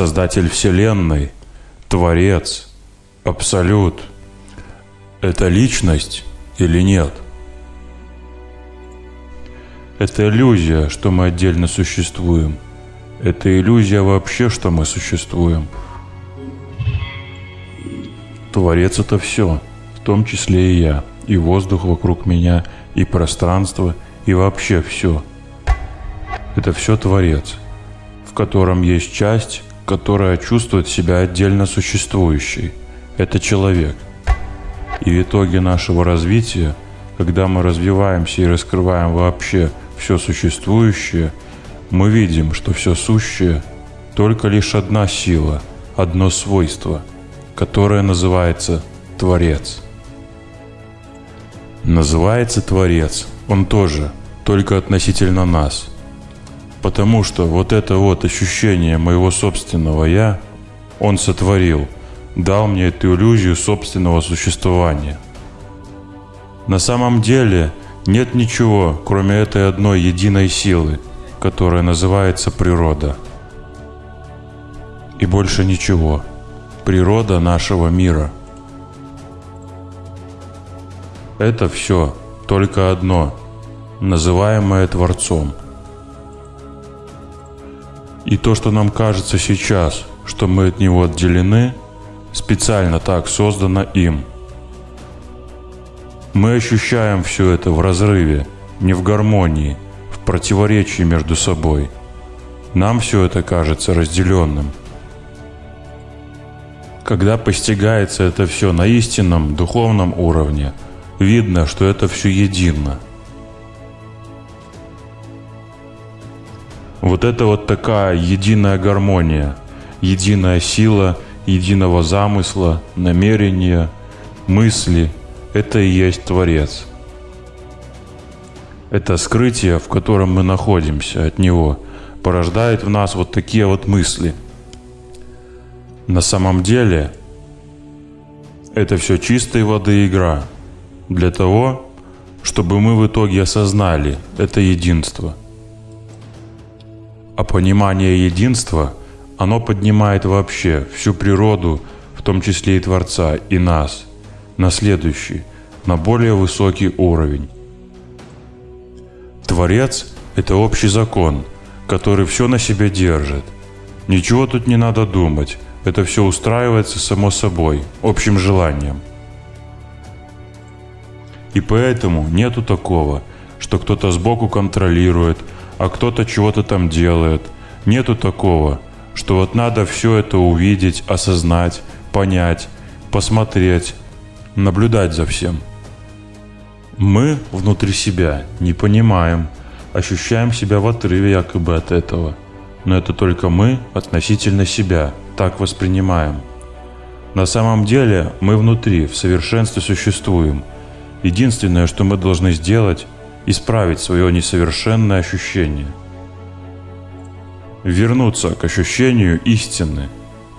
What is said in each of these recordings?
Создатель Вселенной, Творец, Абсолют – это личность или нет? Это иллюзия, что мы отдельно существуем. Это иллюзия вообще, что мы существуем. Творец – это все, в том числе и я, и воздух вокруг меня, и пространство, и вообще все. Это все Творец, в котором есть часть, которая чувствует себя отдельно существующей. Это человек. И в итоге нашего развития, когда мы развиваемся и раскрываем вообще все существующее, мы видим, что все сущее – только лишь одна сила, одно свойство, которое называется Творец. Называется Творец, он тоже, только относительно нас. Потому что вот это вот ощущение моего собственного «я» он сотворил, дал мне эту иллюзию собственного существования. На самом деле нет ничего, кроме этой одной единой силы, которая называется природа. И больше ничего. Природа нашего мира. Это все только одно, называемое Творцом. И то, что нам кажется сейчас, что мы от него отделены, специально так создано им – мы ощущаем все это в разрыве, не в гармонии, в противоречии между собой. Нам все это кажется разделенным. Когда постигается это все на истинном духовном уровне, видно, что это все едино. Вот это вот такая единая гармония, единая сила единого замысла, намерения, мысли – это и есть Творец. Это скрытие, в котором мы находимся от Него, порождает в нас вот такие вот мысли. На самом деле, это все чистой воды игра для того, чтобы мы в итоге осознали это единство. А понимание единства, оно поднимает вообще всю природу, в том числе и Творца, и нас – на следующий, на более высокий уровень. Творец – это общий закон, который все на себе держит. Ничего тут не надо думать, это все устраивается само собой, общим желанием. И поэтому нету такого, что кто-то сбоку контролирует, а кто-то чего-то там делает. Нету такого, что вот надо все это увидеть, осознать, понять, посмотреть, наблюдать за всем. Мы внутри себя не понимаем, ощущаем себя в отрыве якобы от этого. Но это только мы относительно себя так воспринимаем. На самом деле мы внутри в совершенстве существуем. Единственное, что мы должны сделать, исправить свое несовершенное ощущение. Вернуться к ощущению истины,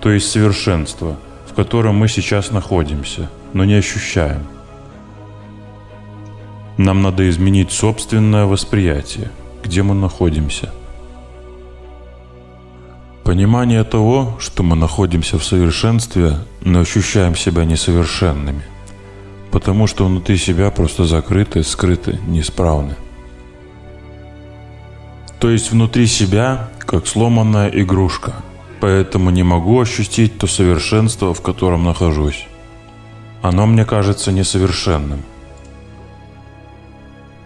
то есть совершенства, в котором мы сейчас находимся – но не ощущаем. Нам надо изменить собственное восприятие, где мы находимся. Понимание того, что мы находимся в совершенстве, но ощущаем себя несовершенными, потому что внутри себя просто закрыты, скрыты, неисправны. То есть внутри себя, как сломанная игрушка, поэтому не могу ощутить то совершенство, в котором нахожусь оно мне кажется несовершенным.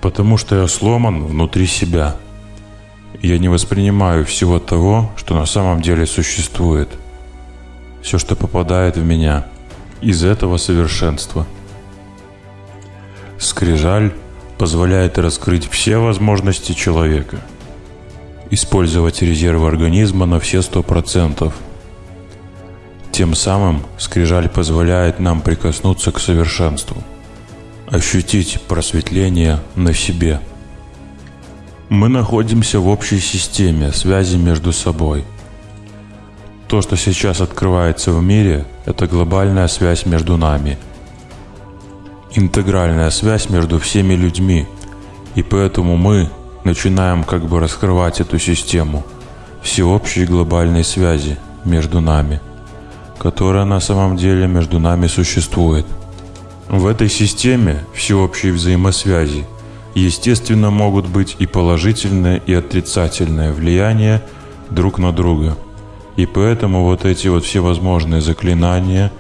Потому что я сломан внутри себя. Я не воспринимаю всего того, что на самом деле существует. Все, что попадает в меня из этого совершенства. Скрижаль позволяет раскрыть все возможности человека, использовать резервы организма на все сто процентов – тем самым скрижаль позволяет нам прикоснуться к совершенству, ощутить просветление на себе. Мы находимся в общей системе связи между собой. То, что сейчас открывается в мире, это глобальная связь между нами. Интегральная связь между всеми людьми. И поэтому мы начинаем как бы раскрывать эту систему всеобщей глобальной связи – между нами, которая на самом деле между нами существует. В этой системе всеобщей взаимосвязи естественно могут быть и положительное, и отрицательное влияние друг на друга. И поэтому вот эти вот всевозможные заклинания,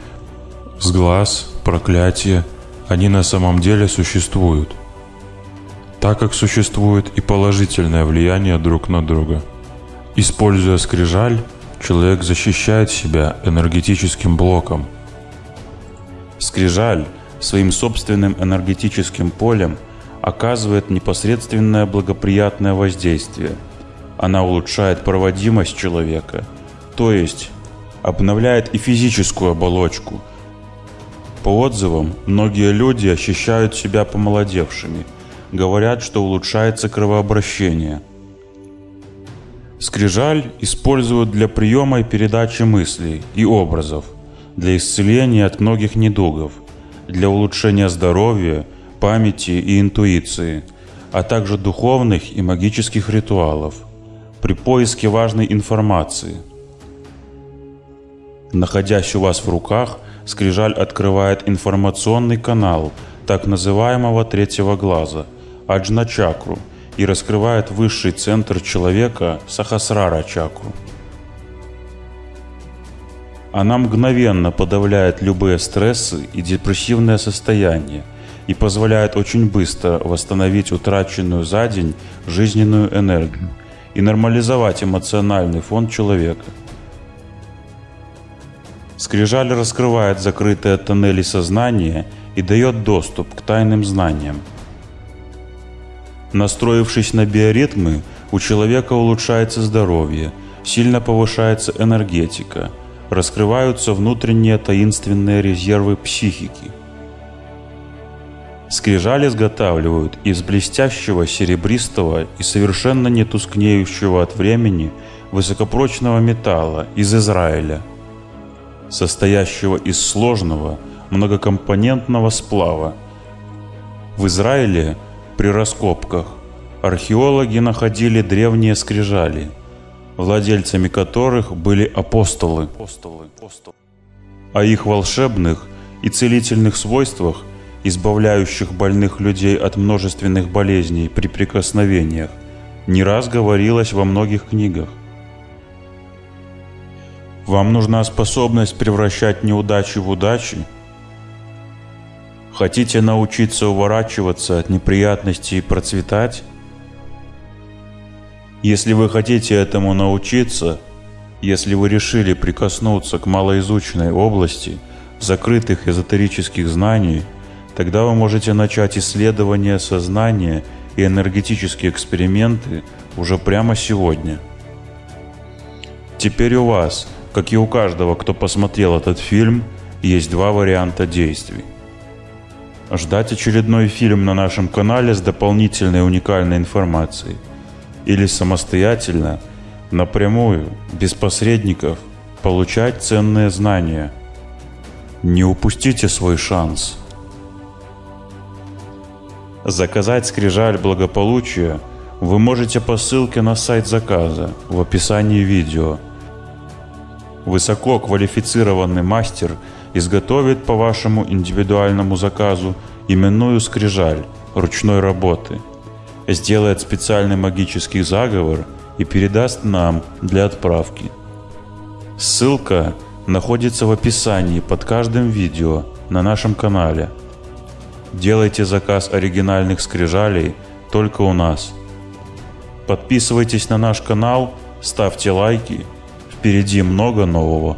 сглаз, проклятия, они на самом деле существуют. Так как существует и положительное влияние друг на друга. Используя скрижаль, человек защищает себя энергетическим блоком. Скрижаль своим собственным энергетическим полем оказывает непосредственное благоприятное воздействие. Она улучшает проводимость человека, то есть обновляет и физическую оболочку. По отзывам, многие люди ощущают себя помолодевшими, говорят, что улучшается кровообращение – Скрижаль используют для приема и передачи мыслей и образов, для исцеления от многих недугов, для улучшения здоровья, памяти и интуиции, а также духовных и магических ритуалов, при поиске важной информации. Находясь у вас в руках, скрижаль открывает информационный канал так называемого третьего глаза, аджна-чакру – и раскрывает высший центр человека Сахасрара чакру. Она мгновенно подавляет любые стрессы и депрессивное состояние и позволяет очень быстро восстановить утраченную за день жизненную энергию и нормализовать эмоциональный фон человека. Скрижаль раскрывает закрытые тоннели сознания и дает доступ к тайным знаниям – Настроившись на биоритмы, у человека улучшается здоровье, сильно повышается энергетика, раскрываются внутренние таинственные резервы психики. Скрижаль изготавливают из блестящего серебристого и совершенно не тускнеющего от времени высокопрочного металла из Израиля, состоящего из сложного многокомпонентного сплава. В Израиле при раскопках археологи находили древние скрижали, владельцами которых были апостолы. О их волшебных и целительных свойствах, избавляющих больных людей от множественных болезней при прикосновениях, не раз говорилось во многих книгах. Вам нужна способность превращать неудачи в удачи – Хотите научиться уворачиваться от неприятностей и процветать? Если вы хотите этому научиться, если вы решили прикоснуться к малоизученной области закрытых эзотерических знаний, тогда вы можете начать исследование сознания и энергетические эксперименты уже прямо сегодня. Теперь у вас, как и у каждого, кто посмотрел этот фильм, есть два варианта действий. Ждать очередной фильм на нашем канале с дополнительной уникальной информацией. Или самостоятельно, напрямую, без посредников, получать ценные знания. Не упустите свой шанс. Заказать скрижаль благополучия вы можете по ссылке на сайт заказа в описании видео. Высоко квалифицированный мастер – изготовит по вашему индивидуальному заказу именную скрижаль ручной работы, сделает специальный магический заговор и передаст нам для отправки. Ссылка находится в описании под каждым видео на нашем канале. Делайте заказ оригинальных скрижалей только у нас. Подписывайтесь на наш канал, ставьте лайки, впереди много нового.